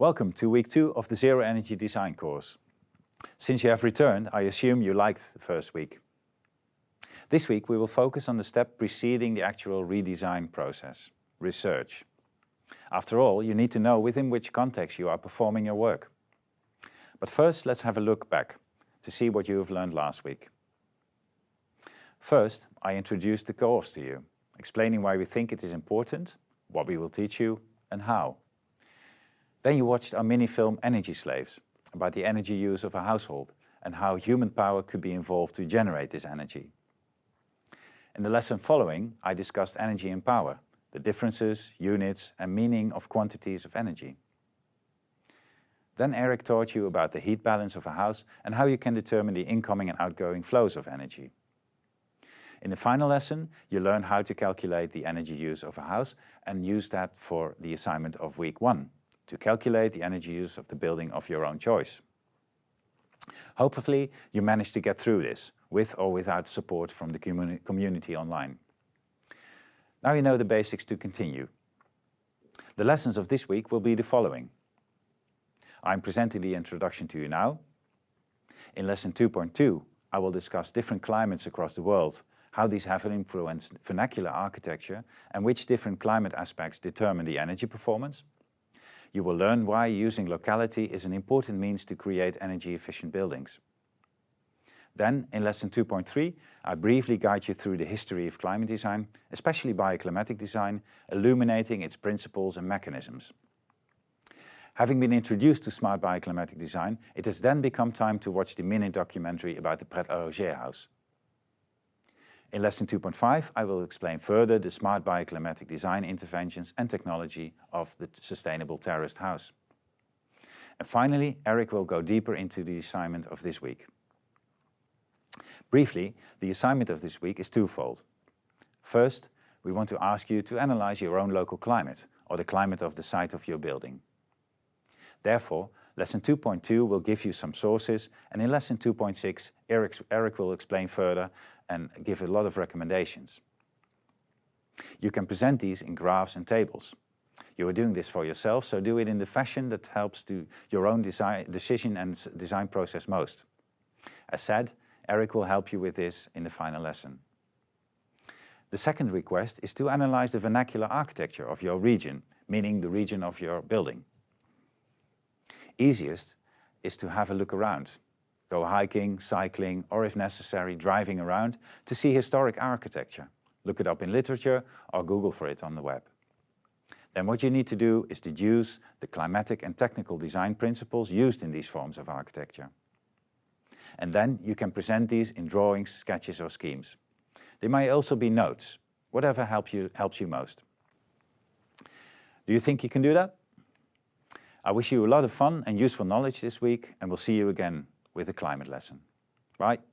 Welcome to week two of the Zero Energy Design course. Since you have returned, I assume you liked the first week. This week we will focus on the step preceding the actual redesign process, research. After all, you need to know within which context you are performing your work. But first let's have a look back to see what you have learned last week. First, I introduced the course to you, explaining why we think it is important, what we will teach you and how. Then you watched our mini-film Energy Slaves, about the energy use of a household and how human power could be involved to generate this energy. In the lesson following, I discussed energy and power, the differences, units and meaning of quantities of energy. Then Eric taught you about the heat balance of a house and how you can determine the incoming and outgoing flows of energy. In the final lesson, you learn how to calculate the energy use of a house and use that for the assignment of week one, to calculate the energy use of the building of your own choice. Hopefully you managed to get through this, with or without support from the communi community online. Now you know the basics to continue. The lessons of this week will be the following. I'm presenting the introduction to you now. In lesson 2.2 I will discuss different climates across the world, how these have influenced vernacular architecture and which different climate aspects determine the energy performance. You will learn why using locality is an important means to create energy efficient buildings. Then, in lesson 2.3, I briefly guide you through the history of climate design, especially bioclimatic design, illuminating its principles and mechanisms. Having been introduced to smart bioclimatic design, it has then become time to watch the mini documentary about the Pret a Loger house. In lesson 2.5 I will explain further the smart bioclimatic design interventions and technology of the sustainable terraced house. And finally Eric will go deeper into the assignment of this week. Briefly, the assignment of this week is twofold. First, we want to ask you to analyze your own local climate, or the climate of the site of your building. Therefore, lesson 2.2 will give you some sources, and in lesson 2.6 Eric, Eric will explain further and give a lot of recommendations. You can present these in graphs and tables. You are doing this for yourself, so do it in the fashion that helps to your own design, decision and design process most. As said, Eric will help you with this in the final lesson. The second request is to analyze the vernacular architecture of your region, meaning the region of your building. Easiest is to have a look around. Go hiking, cycling, or if necessary, driving around to see historic architecture. Look it up in literature or Google for it on the web. Then what you need to do is deduce the climatic and technical design principles used in these forms of architecture. And then you can present these in drawings, sketches or schemes. They may also be notes, whatever help you, helps you most. Do you think you can do that? I wish you a lot of fun and useful knowledge this week and we'll see you again with a climate lesson. Bye.